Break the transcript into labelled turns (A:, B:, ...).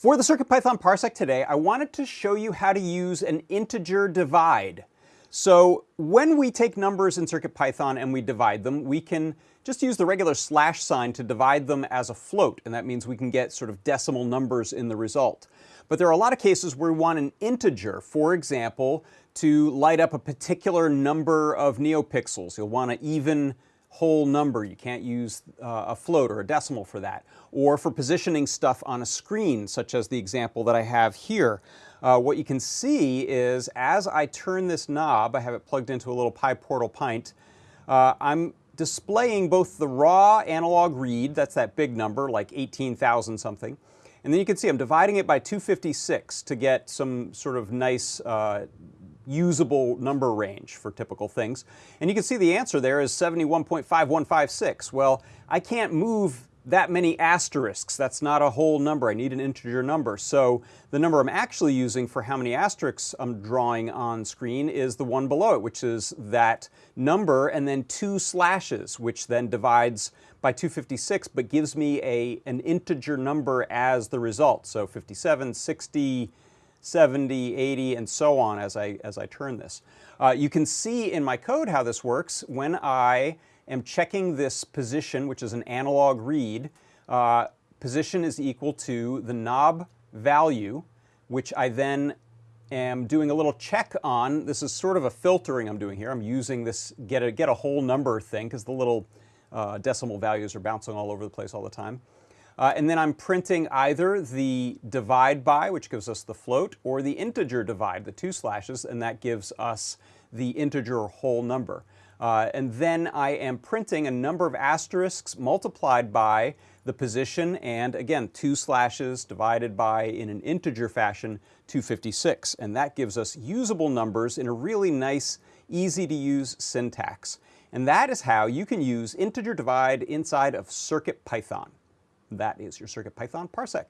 A: For the CircuitPython Parsec today, I wanted to show you how to use an integer divide. So when we take numbers in CircuitPython and we divide them, we can just use the regular slash sign to divide them as a float, and that means we can get sort of decimal numbers in the result. But there are a lot of cases where we want an integer, for example, to light up a particular number of neopixels. You'll want an even whole number. You can't use uh, a float or a decimal for that. Or for positioning stuff on a screen, such as the example that I have here. Uh, what you can see is as I turn this knob, I have it plugged into a little PyPortal Pynt, uh, I'm displaying both the raw analog read, that's that big number, like 18,000 something, and then you can see I'm dividing it by 256 to get some sort of nice uh, usable number range for typical things. And you can see the answer there is 71.5156. Well, I can't move that many asterisks. That's not a whole number. I need an integer number. So the number I'm actually using for how many asterisks I'm drawing on screen is the one below it, which is that number and then two slashes, which then divides by 256, but gives me a, an integer number as the result. So 57, 60, 70, 80, and so on as I, as I turn this. Uh, you can see in my code how this works when I am checking this position, which is an analog read. Uh, position is equal to the knob value, which I then am doing a little check on. This is sort of a filtering I'm doing here. I'm using this get a, get a whole number thing because the little uh, decimal values are bouncing all over the place all the time. Uh, and then I'm printing either the divide by, which gives us the float, or the integer divide, the two slashes, and that gives us the integer whole number. Uh, and then I am printing a number of asterisks multiplied by the position and again two slashes divided by in an integer fashion 256 and that gives us usable numbers in a really nice easy to use syntax. And that is how you can use integer divide inside of CircuitPython. That is your CircuitPython parsec.